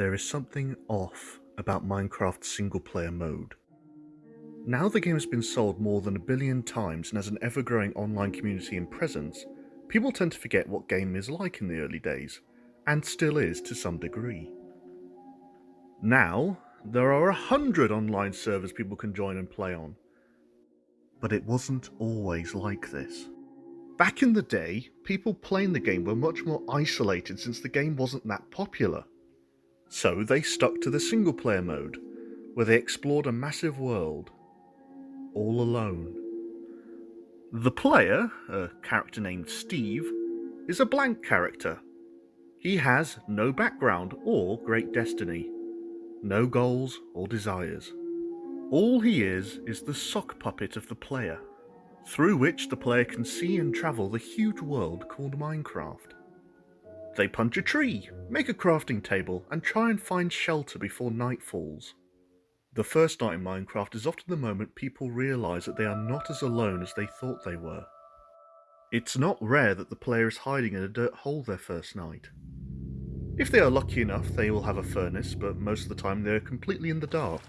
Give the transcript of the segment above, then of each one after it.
there is something off about Minecraft's single player mode. Now the game has been sold more than a billion times and has an ever growing online community and presence, people tend to forget what game is like in the early days, and still is to some degree. Now, there are a hundred online servers people can join and play on. But it wasn't always like this. Back in the day, people playing the game were much more isolated since the game wasn't that popular. So they stuck to the single player mode, where they explored a massive world, all alone. The player, a character named Steve, is a blank character. He has no background or great destiny no goals or desires. All he is is the sock puppet of the player, through which the player can see and travel the huge world called Minecraft. They punch a tree, make a crafting table, and try and find shelter before night falls. The first night in Minecraft is often the moment people realise that they are not as alone as they thought they were. It's not rare that the player is hiding in a dirt hole their first night, if they are lucky enough, they will have a furnace, but most of the time they are completely in the dark,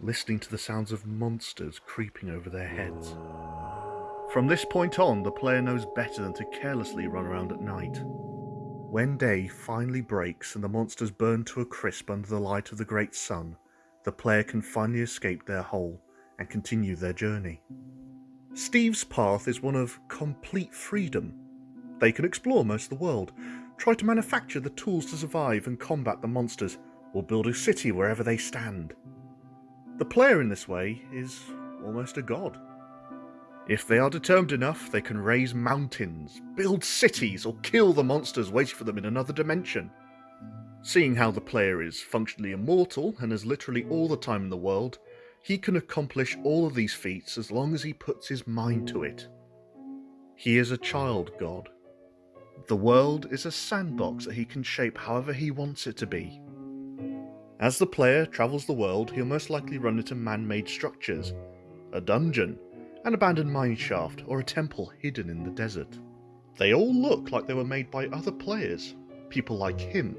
listening to the sounds of monsters creeping over their heads. From this point on, the player knows better than to carelessly run around at night. When day finally breaks and the monsters burn to a crisp under the light of the great sun, the player can finally escape their hole and continue their journey. Steve's path is one of complete freedom. They can explore most of the world, try to manufacture the tools to survive and combat the monsters, or build a city wherever they stand. The player in this way is almost a god. If they are determined enough, they can raise mountains, build cities, or kill the monsters waiting for them in another dimension. Seeing how the player is functionally immortal and has literally all the time in the world, he can accomplish all of these feats as long as he puts his mind to it. He is a child god, the world is a sandbox that he can shape however he wants it to be. As the player travels the world, he'll most likely run into man-made structures, a dungeon, an abandoned mineshaft, or a temple hidden in the desert. They all look like they were made by other players, people like him.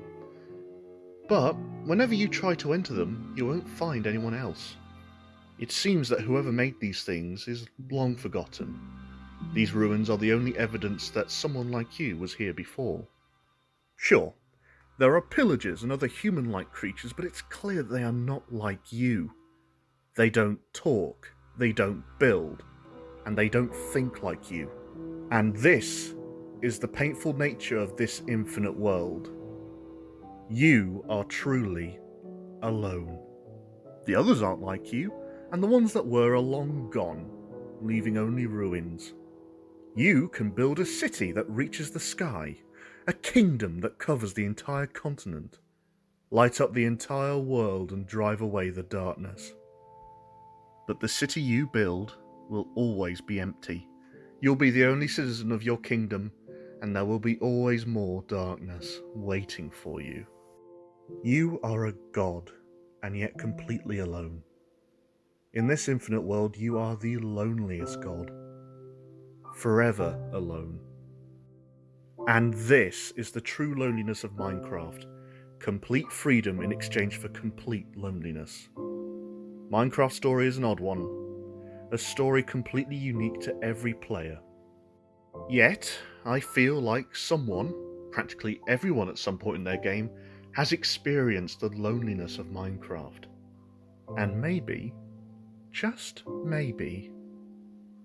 But whenever you try to enter them, you won't find anyone else. It seems that whoever made these things is long forgotten, these ruins are the only evidence that someone like you was here before. Sure, there are pillagers and other human-like creatures, but it's clear they are not like you. They don't talk, they don't build, and they don't think like you. And this is the painful nature of this infinite world. You are truly alone. The others aren't like you, and the ones that were are long gone, leaving only ruins. You can build a city that reaches the sky, a kingdom that covers the entire continent, light up the entire world and drive away the darkness. But the city you build will always be empty. You'll be the only citizen of your kingdom, and there will be always more darkness waiting for you. You are a god, and yet completely alone. In this infinite world, you are the loneliest god forever alone. And this is the true loneliness of Minecraft complete freedom in exchange for complete loneliness. Minecraft story is an odd one, a story completely unique to every player. Yet, I feel like someone, practically everyone at some point in their game, has experienced the loneliness of Minecraft. And maybe, just maybe,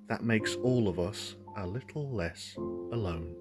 that makes all of us a little less alone.